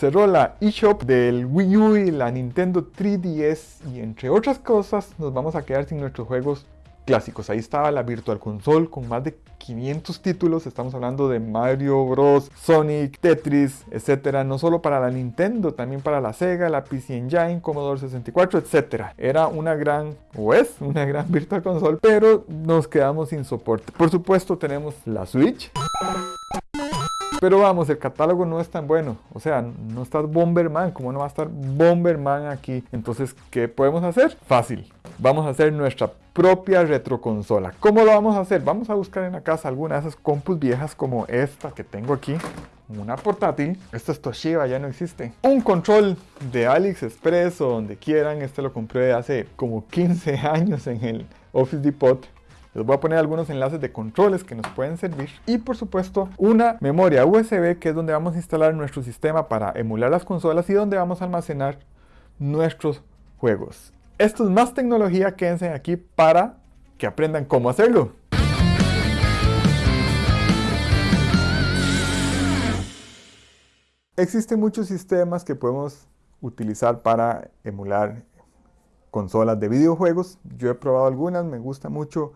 cerró la eShop del Wii U y la Nintendo 3DS y entre otras cosas nos vamos a quedar sin nuestros juegos clásicos. Ahí estaba la Virtual Console con más de 500 títulos. Estamos hablando de Mario Bros, Sonic, Tetris, etcétera. No solo para la Nintendo, también para la Sega, la PC Engine, Commodore 64, etcétera. Era una gran, o es una gran Virtual Console, pero nos quedamos sin soporte. Por supuesto, tenemos la Switch. Pero vamos, el catálogo no es tan bueno. O sea, no está Bomberman. ¿Cómo no va a estar Bomberman aquí? Entonces, ¿qué podemos hacer? Fácil. Vamos a hacer nuestra propia retroconsola. ¿Cómo lo vamos a hacer? Vamos a buscar en la casa alguna de esas compus viejas como esta que tengo aquí. Una portátil. Esta es Toshiba, ya no existe. Un control de AliExpress o donde quieran. Este lo compré hace como 15 años en el Office Depot. Les voy a poner algunos enlaces de controles que nos pueden servir. Y por supuesto una memoria USB que es donde vamos a instalar nuestro sistema para emular las consolas y donde vamos a almacenar nuestros juegos. Esto es más tecnología, quédense aquí para que aprendan cómo hacerlo. Existen muchos sistemas que podemos utilizar para emular consolas de videojuegos. Yo he probado algunas, me gusta mucho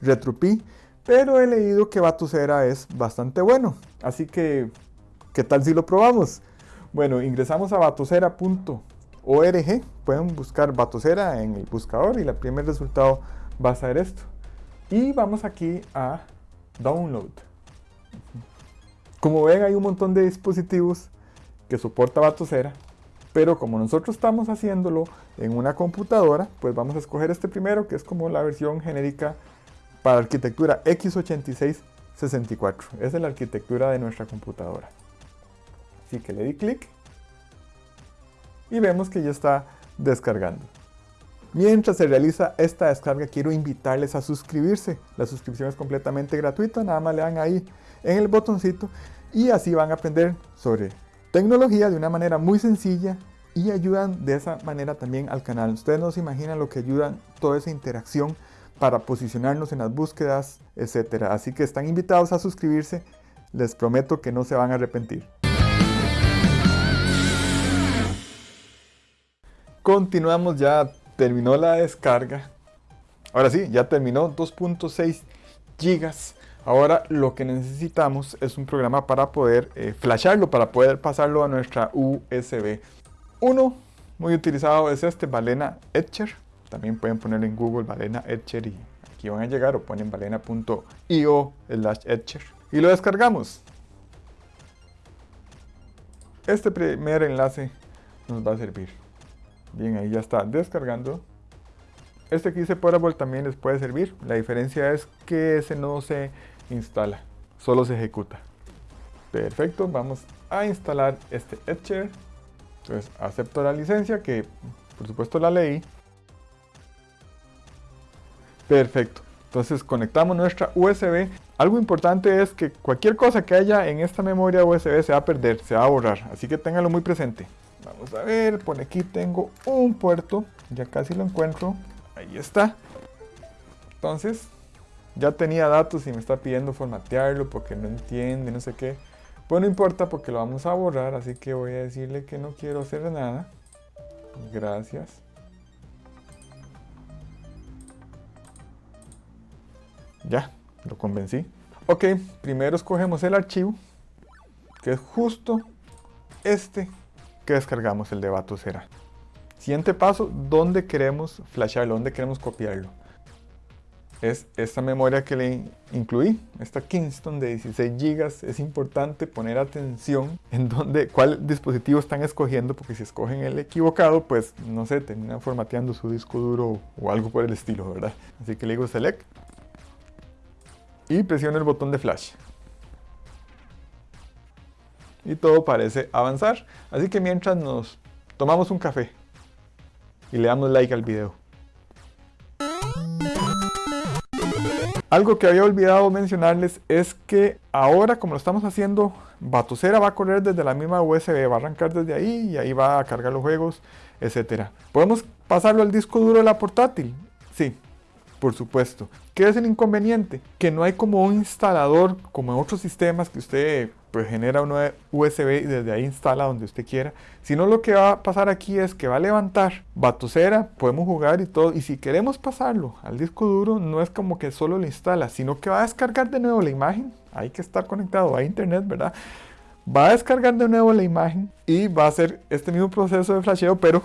RetroPie, pero he leído que Batusera es bastante bueno. Así que, ¿qué tal si lo probamos? Bueno, ingresamos a batusera.org, pueden buscar Batusera en el buscador y el primer resultado va a ser esto. Y vamos aquí a Download. Como ven hay un montón de dispositivos que soporta Batusera, pero como nosotros estamos haciéndolo en una computadora, pues vamos a escoger este primero que es como la versión genérica para arquitectura x86-64. Esa es la arquitectura de nuestra computadora. Así que le di clic y vemos que ya está descargando. Mientras se realiza esta descarga, quiero invitarles a suscribirse. La suscripción es completamente gratuita, nada más le dan ahí en el botoncito y así van a aprender sobre tecnología de una manera muy sencilla y ayudan de esa manera también al canal. Ustedes no se imaginan lo que ayudan toda esa interacción para posicionarnos en las búsquedas, etc. Así que están invitados a suscribirse, les prometo que no se van a arrepentir. Continuamos, ya terminó la descarga. Ahora sí, ya terminó 2.6 gigas. Ahora lo que necesitamos es un programa para poder eh, flasharlo, para poder pasarlo a nuestra USB. Uno muy utilizado es este, Balena Etcher también pueden poner en Google Balena Etcher y aquí van a llegar o ponen balena.io slash Etcher y lo descargamos. Este primer enlace nos va a servir. Bien, ahí ya está descargando. Este que dice Portable también les puede servir. La diferencia es que ese no se instala, solo se ejecuta. Perfecto, vamos a instalar este Etcher. Entonces acepto la licencia que por supuesto la leí. Perfecto. Entonces conectamos nuestra USB. Algo importante es que cualquier cosa que haya en esta memoria USB se va a perder, se va a borrar. Así que ténganlo muy presente. Vamos a ver, por aquí tengo un puerto. Ya casi lo encuentro. Ahí está. Entonces, ya tenía datos y me está pidiendo formatearlo porque no entiende, no sé qué. Pues no importa porque lo vamos a borrar, así que voy a decirle que no quiero hacer nada. Gracias. Ya, lo convencí. Ok, primero escogemos el archivo, que es justo este que descargamos, el de Batusera. Siguiente paso, ¿dónde queremos flasharlo? ¿Dónde queremos copiarlo? Es esta memoria que le incluí, esta Kingston de 16 GB. Es importante poner atención en dónde, cuál dispositivo están escogiendo, porque si escogen el equivocado, pues no sé, terminan formateando su disco duro o algo por el estilo, ¿verdad? Así que le digo Select y presiono el botón de flash. Y todo parece avanzar. Así que mientras nos tomamos un café y le damos like al video. Algo que había olvidado mencionarles es que ahora como lo estamos haciendo, Batusera va a correr desde la misma USB, va a arrancar desde ahí y ahí va a cargar los juegos, etc. ¿Podemos pasarlo al disco duro de la portátil? Sí, por supuesto. ¿Qué es el inconveniente? Que no hay como un instalador, como en otros sistemas que usted pues genera una USB y desde ahí instala donde usted quiera. Sino lo que va a pasar aquí es que va a levantar batocera, podemos jugar y todo. Y si queremos pasarlo al disco duro, no es como que solo lo instala, sino que va a descargar de nuevo la imagen. Hay que estar conectado a internet, ¿verdad? Va a descargar de nuevo la imagen y va a hacer este mismo proceso de flasheo, pero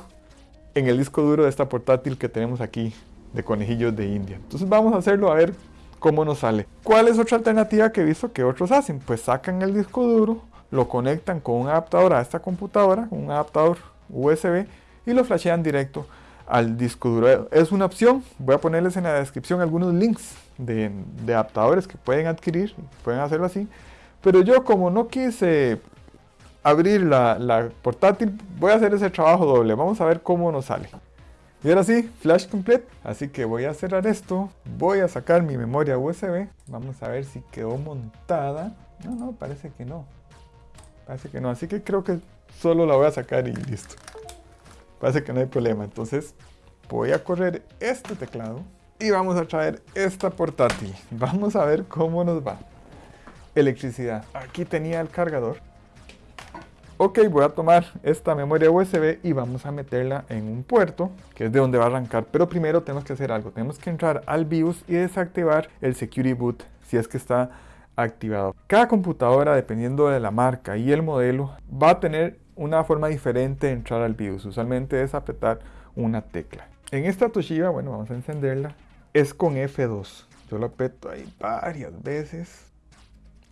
en el disco duro de esta portátil que tenemos aquí de conejillos de India. Entonces vamos a hacerlo a ver cómo nos sale. ¿Cuál es otra alternativa que he visto que otros hacen? Pues sacan el disco duro, lo conectan con un adaptador a esta computadora, un adaptador USB y lo flashean directo al disco duro. Es una opción, voy a ponerles en la descripción algunos links de, adaptadores que pueden adquirir, pueden hacerlo así. Pero yo como no quise abrir la, la portátil, voy a hacer ese trabajo doble. Vamos a ver cómo nos sale. Y ahora sí, flash complete. Así que voy a cerrar esto. Voy a sacar mi memoria USB. Vamos a ver si quedó montada. No, no, parece que no. Parece que no. Así que creo que solo la voy a sacar y listo. Parece que no hay problema. Entonces voy a correr este teclado. Y vamos a traer esta portátil. Vamos a ver cómo nos va. Electricidad. Aquí tenía el cargador. Ok, voy a tomar esta memoria USB y vamos a meterla en un puerto, que es de donde va a arrancar. Pero primero tenemos que hacer algo. Tenemos que entrar al BIOS y desactivar el Security Boot si es que está activado. Cada computadora, dependiendo de la marca y el modelo, va a tener una forma diferente de entrar al BIOS. Usualmente es apretar una tecla. En esta Toshiba, bueno, vamos a encenderla. Es con F2. Yo lo aprieto ahí varias veces.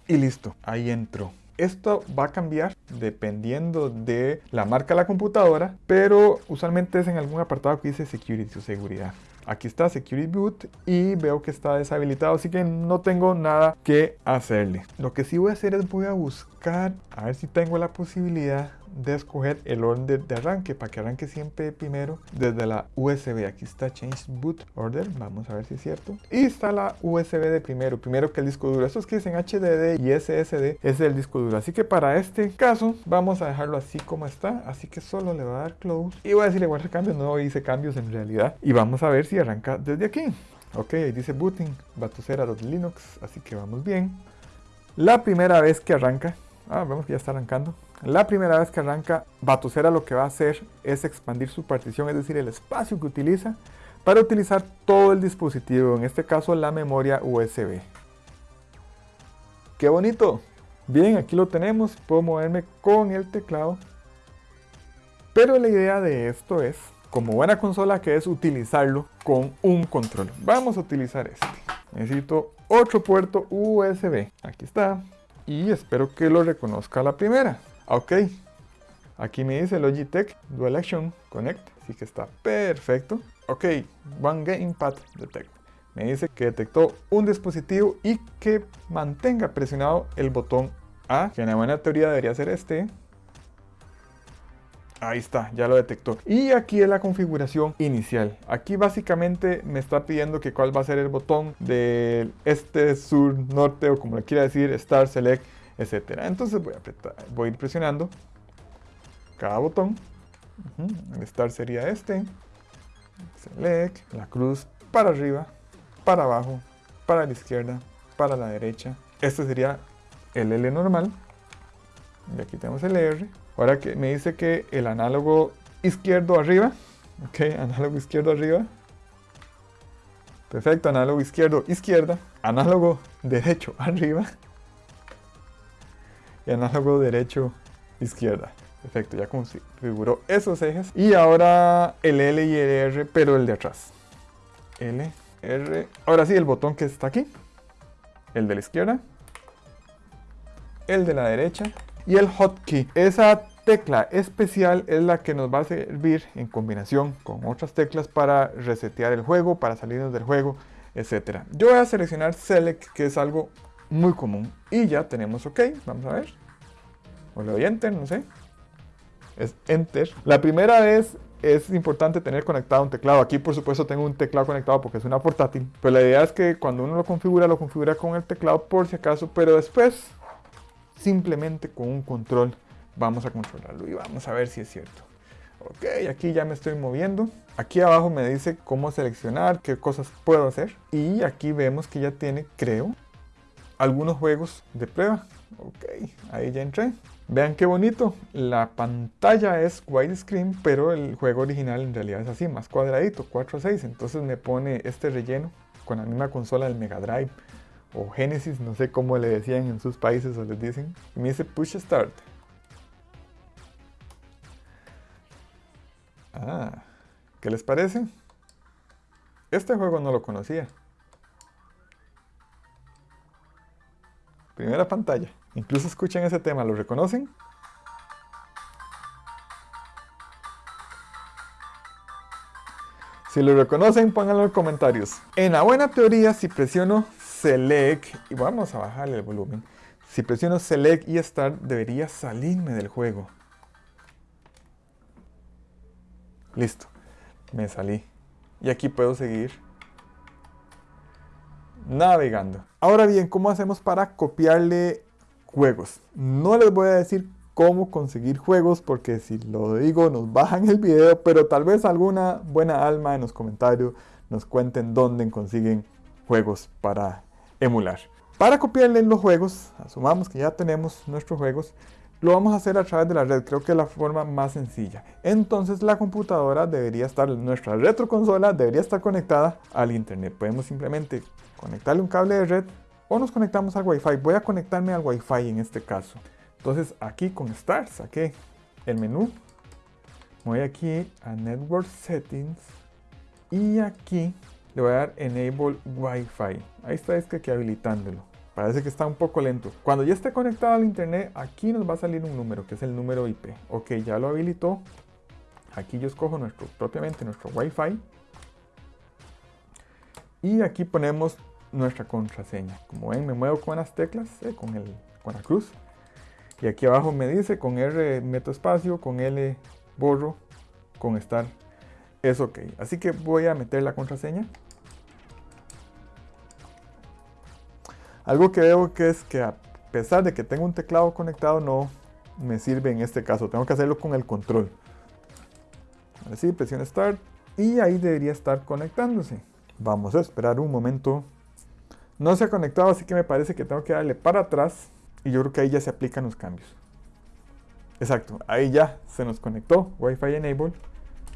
Y listo, ahí entró. Esto va a cambiar dependiendo de la marca de la computadora, pero usualmente es en algún apartado que dice Security o seguridad. Aquí está Security Boot y veo que está deshabilitado, así que no tengo nada que hacerle. Lo que sí voy a hacer es voy a buscar, a ver si tengo la posibilidad de escoger el orden de arranque para que arranque siempre primero desde la USB. Aquí está Change Boot Order, vamos a ver si es cierto. Y está la USB de primero, primero que el disco duro. Estos que dicen HDD y SSD es el disco duro. Así que para este caso vamos a dejarlo así como está. Así que solo le voy a dar close y voy a decirle guardar cambios. No hice cambios en realidad. Y vamos a ver si arranca desde aquí. Ok, ahí dice booting, batocera.linux, así que vamos bien. La primera vez que arranca, ah, vemos que ya está arrancando. La primera vez que arranca, Batocera lo que va a hacer es expandir su partición, es decir, el espacio que utiliza para utilizar todo el dispositivo, en este caso la memoria USB. ¡Qué bonito! Bien, aquí lo tenemos, puedo moverme con el teclado. Pero la idea de esto es, como buena consola, que es utilizarlo con un control. Vamos a utilizar este. Necesito otro puerto USB. Aquí está. Y espero que lo reconozca la primera. Ok, aquí me dice Logitech Dual Action Connect, así que está perfecto. Ok, One Gamepad Detect. Me dice que detectó un dispositivo y que mantenga presionado el botón A, que en la buena teoría debería ser este. Ahí está, ya lo detectó. Y aquí es la configuración inicial. Aquí básicamente me está pidiendo que cuál va a ser el botón del este, sur, norte o como le quiera decir, Start, Select etcétera. Entonces voy a, apretar, voy a ir presionando cada botón. El start sería este. Select, la cruz para arriba, para abajo, para la izquierda, para la derecha. Este sería el L normal. Y aquí tenemos el R. Ahora que me dice que el análogo izquierdo arriba. Ok, análogo izquierdo arriba. Perfecto, análogo izquierdo, izquierda. Análogo derecho arriba y análogo derecho izquierda. Perfecto, ya configuró esos ejes. Y ahora el L y el R, pero el de atrás. L, R. Ahora sí, el botón que está aquí. El de la izquierda. El de la derecha. Y el hotkey. Esa tecla especial es la que nos va a servir en combinación con otras teclas para resetear el juego, para salirnos del juego, etc. Yo voy a seleccionar Select, que es algo muy común. Y ya tenemos OK, vamos a ver. O le doy Enter, no sé. Es Enter. La primera vez es importante tener conectado un teclado. Aquí por supuesto tengo un teclado conectado porque es una portátil. Pero la idea es que cuando uno lo configura, lo configura con el teclado por si acaso. Pero después, simplemente con un control, vamos a controlarlo y vamos a ver si es cierto. Ok, aquí ya me estoy moviendo. Aquí abajo me dice cómo seleccionar, qué cosas puedo hacer. Y aquí vemos que ya tiene, creo, algunos juegos de prueba. Ok, ahí ya entré. Vean qué bonito. La pantalla es widescreen, pero el juego original en realidad es así, más cuadradito, 4 a 6. Entonces me pone este relleno con la misma consola del Mega Drive o Genesis, no sé cómo le decían en sus países o les dicen. Y me dice Push Start. Ah, ¿qué les parece? Este juego no lo conocía. Primera pantalla. Incluso escuchen ese tema, ¿lo reconocen? Si lo reconocen, pónganlo en los comentarios. En la buena teoría, si presiono Select, y vamos a bajarle el volumen. Si presiono Select y Start, debería salirme del juego. Listo, me salí. Y aquí puedo seguir navegando. Ahora bien, ¿cómo hacemos para copiarle juegos? No les voy a decir cómo conseguir juegos porque si lo digo nos bajan el video, pero tal vez alguna buena alma en los comentarios nos cuenten dónde consiguen juegos para emular. Para copiarle los juegos, asumamos que ya tenemos nuestros juegos, lo vamos a hacer a través de la red, creo que es la forma más sencilla. Entonces la computadora debería estar, nuestra retroconsola debería estar conectada al internet. Podemos simplemente conectarle un cable de red o nos conectamos al Wi-Fi. Voy a conectarme al Wi-Fi en este caso. Entonces aquí con Start saqué el menú. Voy aquí a Network Settings y aquí le voy a dar Enable Wi-Fi. Ahí está es que aquí habilitándolo. Parece que está un poco lento. Cuando ya esté conectado al internet, aquí nos va a salir un número, que es el número IP. Ok, ya lo habilitó. Aquí yo escojo nuestro, propiamente nuestro Wi-Fi. Y aquí ponemos nuestra contraseña. Como ven, me muevo con las teclas, eh, con, el, con la cruz. Y aquí abajo me dice, con R meto espacio, con L borro, con estar es ok. Así que voy a meter la contraseña. Algo que veo que es que a pesar de que tengo un teclado conectado no me sirve en este caso. Tengo que hacerlo con el control. Así, presiona Start y ahí debería estar conectándose. Vamos a esperar un momento. No se ha conectado, así que me parece que tengo que darle para atrás y yo creo que ahí ya se aplican los cambios. Exacto, ahí ya se nos conectó Wi-Fi Enable.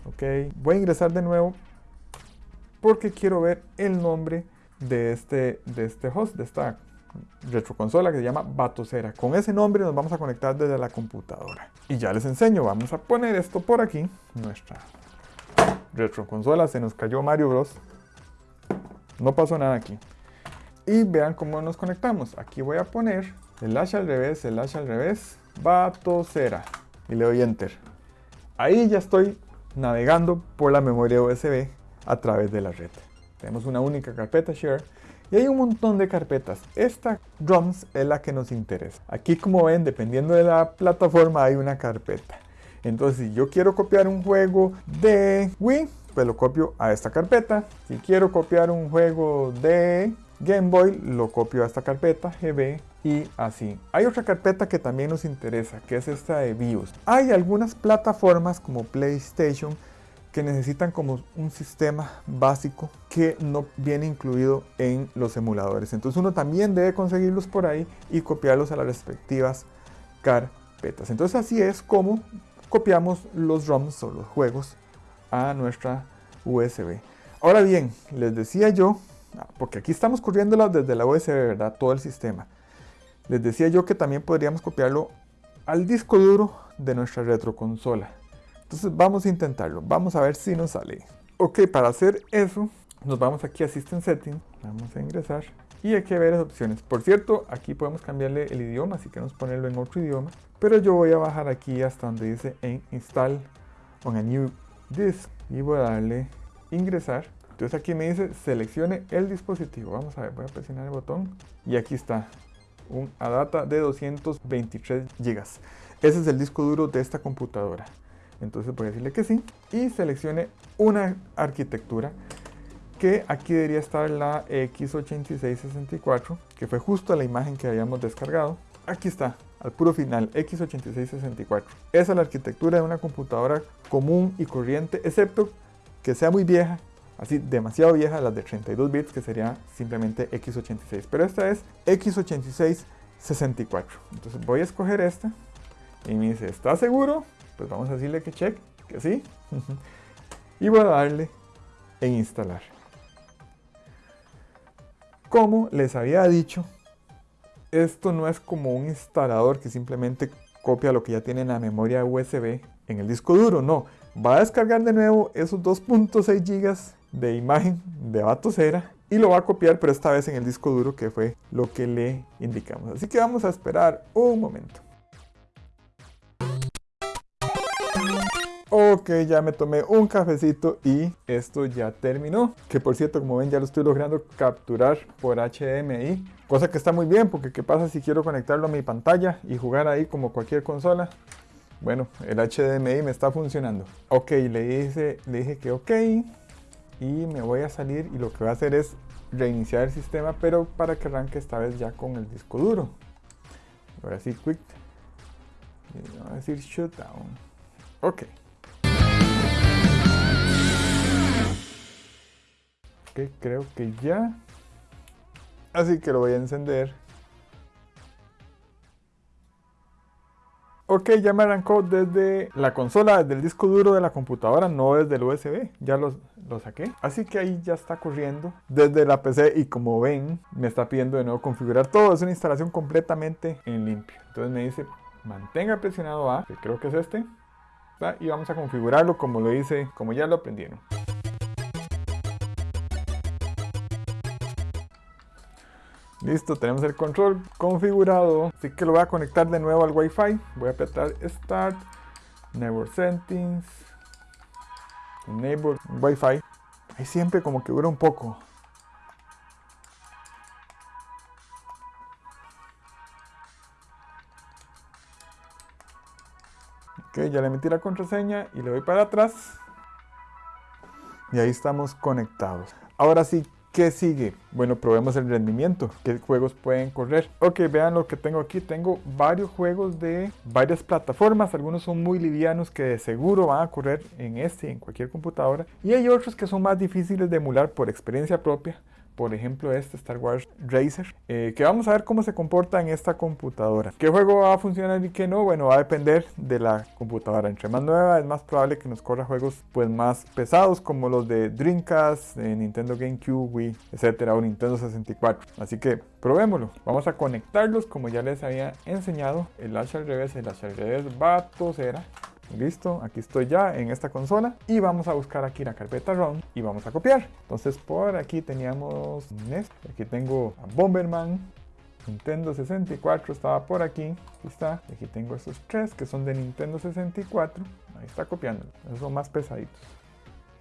Ok, voy a ingresar de nuevo porque quiero ver el nombre de este, de este host, de esta retroconsola que se llama Batocera. Con ese nombre nos vamos a conectar desde la computadora. Y ya les enseño, vamos a poner esto por aquí, nuestra retroconsola, se nos cayó Mario Bros. No pasó nada aquí. Y vean cómo nos conectamos. Aquí voy a poner el hash al revés, el hash al revés, Batocera. Y le doy Enter. Ahí ya estoy navegando por la memoria USB a través de la red. Tenemos una única carpeta share y hay un montón de carpetas. Esta drums es la que nos interesa. Aquí como ven, dependiendo de la plataforma hay una carpeta. Entonces si yo quiero copiar un juego de Wii, pues lo copio a esta carpeta. Si quiero copiar un juego de Game Boy, lo copio a esta carpeta, GB, y así. Hay otra carpeta que también nos interesa, que es esta de BIOS. Hay algunas plataformas como PlayStation que necesitan como un sistema básico que no viene incluido en los emuladores. Entonces uno también debe conseguirlos por ahí y copiarlos a las respectivas carpetas. Entonces así es como copiamos los ROMs o los juegos a nuestra USB. Ahora bien, les decía yo, porque aquí estamos corriéndola desde la USB, ¿verdad? Todo el sistema. Les decía yo que también podríamos copiarlo al disco duro de nuestra retroconsola. Entonces vamos a intentarlo, vamos a ver si nos sale. Ok, para hacer eso, nos vamos aquí a System Settings, vamos a ingresar y hay varias opciones. Por cierto, aquí podemos cambiarle el idioma, si queremos ponerlo en otro idioma, pero yo voy a bajar aquí hasta donde dice en Install on a New Disk y voy a darle ingresar. Entonces aquí me dice seleccione el dispositivo. Vamos a ver, voy a presionar el botón y aquí está un ADATA de 223 GB. Ese es el disco duro de esta computadora. Entonces voy a decirle que sí y seleccione una arquitectura que aquí debería estar la X8664 que fue justo la imagen que habíamos descargado. Aquí está, al puro final, x86-64. Esa es la arquitectura de una computadora común y corriente, excepto que sea muy vieja, así demasiado vieja, las de 32 bits, que sería simplemente x86. Pero esta es x86-64. Entonces voy a escoger esta y me dice, ¿está seguro? Pues vamos a decirle que check, que sí. y voy a darle en instalar. Como les había dicho, esto no es como un instalador que simplemente copia lo que ya tiene en la memoria USB en el disco duro, no. Va a descargar de nuevo esos 2.6 GB de imagen de Batocera y lo va a copiar, pero esta vez en el disco duro que fue lo que le indicamos. Así que vamos a esperar un momento. Ok, ya me tomé un cafecito y esto ya terminó. Que por cierto, como ven, ya lo estoy logrando capturar por HDMI. Cosa que está muy bien, porque ¿qué pasa si quiero conectarlo a mi pantalla y jugar ahí como cualquier consola? Bueno, el HDMI me está funcionando. Ok, le, le dije que ok. Y me voy a salir y lo que voy a hacer es reiniciar el sistema, pero para que arranque esta vez ya con el disco duro. Ahora sí, quick. Y voy a decir shutdown. Ok. creo que ya. Así que lo voy a encender. Ok, ya me arrancó desde la consola, desde el disco duro de la computadora, no desde el USB. Ya lo, lo saqué. Así que ahí ya está corriendo desde la PC y como ven, me está pidiendo de nuevo configurar todo. Es una instalación completamente en limpio. Entonces me dice, mantenga presionado A, que creo que es este. Y vamos a configurarlo como lo hice, como ya lo aprendieron. Listo, tenemos el control configurado. Así que lo voy a conectar de nuevo al Wi-Fi. Voy a apretar Start, Network Settings, Enable Wi-Fi. Ahí siempre como que dura un poco. Ok, ya le metí la contraseña y le voy para atrás. Y ahí estamos conectados. Ahora sí, ¿Qué sigue? Bueno, probemos el rendimiento. ¿Qué juegos pueden correr? Ok, vean lo que tengo aquí. Tengo varios juegos de varias plataformas. Algunos son muy livianos que de seguro van a correr en este en cualquier computadora. Y hay otros que son más difíciles de emular por experiencia propia por ejemplo este Star Wars Racer, eh, que vamos a ver cómo se comporta en esta computadora. ¿Qué juego va a funcionar y qué no? Bueno, va a depender de la computadora. Entre más nueva es más probable que nos corra juegos pues más pesados como los de Dreamcast, Nintendo GameCube, Wii, etcétera, o Nintendo 64. Así que probémoslo. Vamos a conectarlos como ya les había enseñado. El hash al revés, el hash al revés va a toser Listo, aquí estoy ya en esta consola y vamos a buscar aquí la carpeta ROM y vamos a copiar. Entonces por aquí teníamos NES, aquí tengo a Bomberman, Nintendo 64 estaba por aquí, aquí está, aquí tengo estos tres que son de Nintendo 64, ahí está copiando, esos son más pesaditos.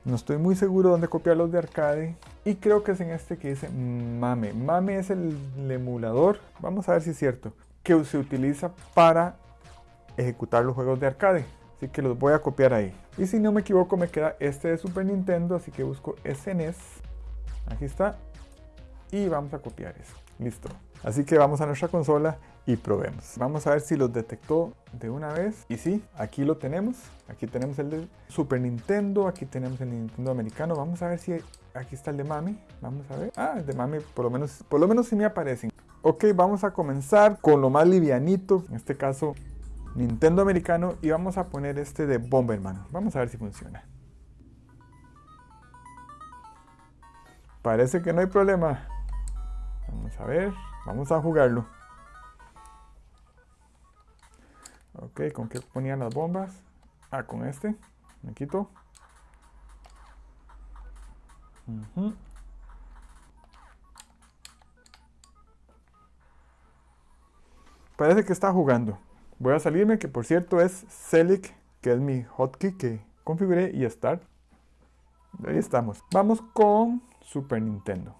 No estoy muy seguro dónde copiar los de arcade y creo que es en este que dice MAME. MAME es el emulador, vamos a ver si es cierto, que se utiliza para ejecutar los juegos de arcade. Así que los voy a copiar ahí. Y si no me equivoco me queda este de Super Nintendo, así que busco SNES. Aquí está. Y vamos a copiar eso. Listo. Así que vamos a nuestra consola y probemos. Vamos a ver si los detectó de una vez. Y sí, aquí lo tenemos. Aquí tenemos el de Super Nintendo. Aquí tenemos el Nintendo americano. Vamos a ver si aquí está el de Mami. Vamos a ver. Ah, el de Mami por lo menos, por lo menos sí me aparecen. Ok, vamos a comenzar con lo más livianito. En este caso Nintendo americano y vamos a poner este de Bomberman. Vamos a ver si funciona. Parece que no hay problema. Vamos a ver, vamos a jugarlo. Ok, ¿con qué ponían las bombas? Ah, con este. Me quito. Parece que está jugando. Voy a salirme, que por cierto es Select, que es mi hotkey que configuré, y Start. Ahí estamos. Vamos con Super Nintendo.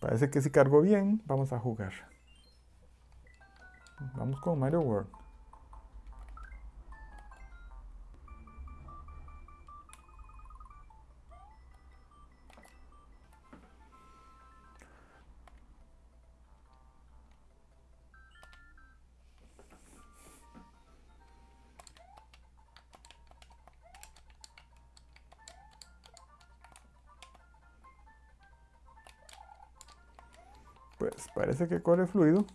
Parece que si cargo bien, vamos a jugar. Vamos con Mario World. Pues parece que corre fluido.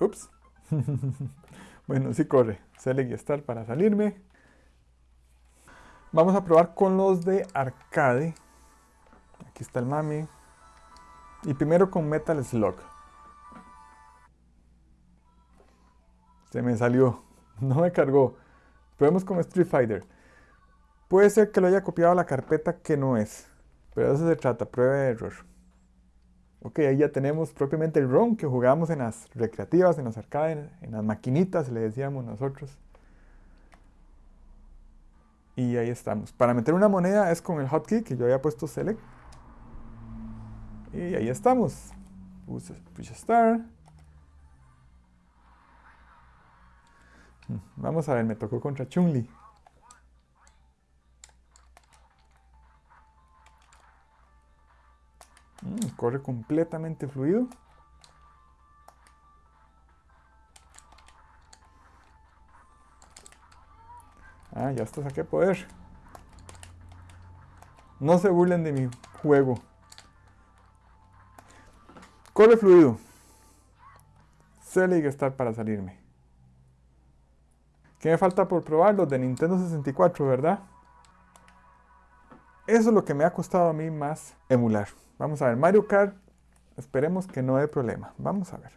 Ups. bueno, sí corre. Select y Start para salirme. Vamos a probar con los de arcade. Aquí está el mami. Y primero con Metal Slug. Se me salió. No me cargó. Probemos con Street Fighter. Puede ser que lo haya copiado a la carpeta que no es. Pero de eso se trata, prueba de error. Ok, ahí ya tenemos propiamente el ROM que jugamos en las recreativas, en las arcades, en las maquinitas, le decíamos nosotros. Y ahí estamos. Para meter una moneda es con el hotkey que yo había puesto select. Y ahí estamos. Push start. Vamos a ver, me tocó contra Chun-Li. Corre completamente fluido. Ah, ya está, saqué poder. No se burlen de mi juego. Corre fluido. Select estar para salirme. ¿Qué me falta por probar? Los de Nintendo 64, ¿verdad? Eso es lo que me ha costado a mí más emular. Vamos a ver, Mario Kart, esperemos que no haya problema. Vamos a ver.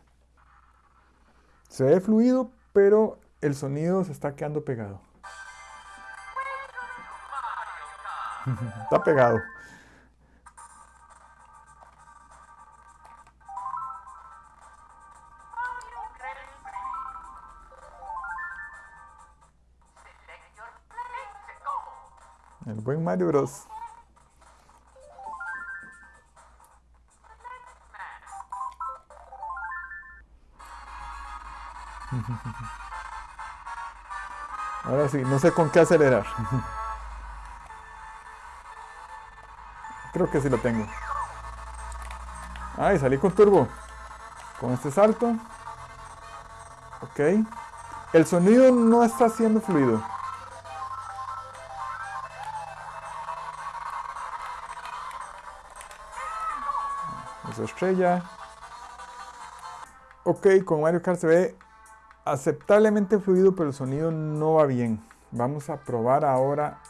Se ve fluido, pero el sonido se está quedando pegado. está pegado. El buen Mario Bros. Ahora sí, no sé con qué acelerar. Creo que sí lo tengo. Ay, salí con turbo. Con este salto. Ok. El sonido no está siendo fluido. Eso estrella. Ok, con Mario Kart se ve aceptablemente fluido, pero el sonido no va bien. Vamos a probar ahora.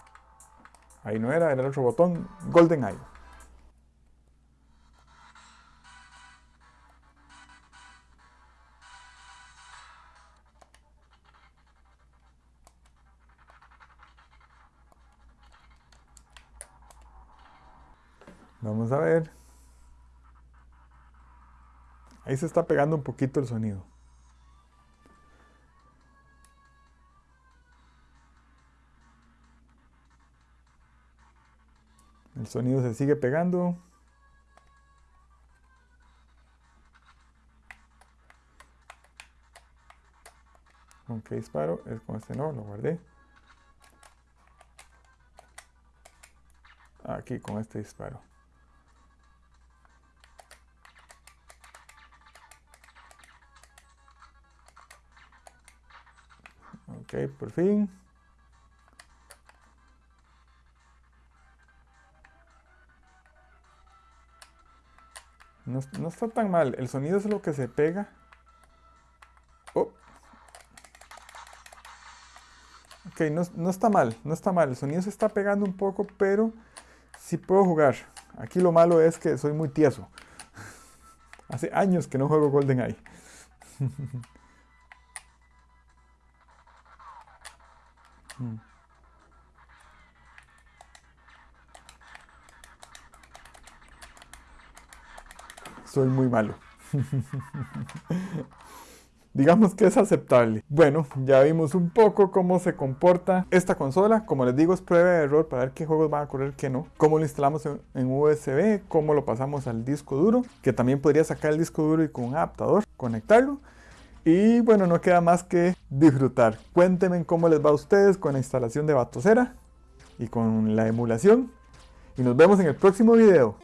Ahí no era, era el otro botón. Golden Eye. Vamos a ver. Ahí se está pegando un poquito el sonido. El sonido se sigue pegando. ¿Con qué disparo? Es con este no, lo guardé. Aquí con este disparo. Ok, por fin. No, está tan mal. El sonido es lo que se pega. Oh. Ok, no, está mal. No está mal. El sonido se está pegando un poco, pero sí puedo jugar. Aquí lo malo es que soy muy tieso. Hace años que no juego GoldenEye. soy muy malo. Digamos que es aceptable. Bueno, ya vimos un poco cómo se comporta esta consola. Como les digo, es prueba de error para ver qué juegos van a correr, qué no. Cómo lo instalamos en, USB, cómo lo pasamos al disco duro, que también podría sacar el disco duro y con un adaptador conectarlo. Y bueno, no queda más que disfrutar. Cuéntenme cómo les va a ustedes con la instalación de Batocera y con la emulación. Y nos vemos en el próximo video.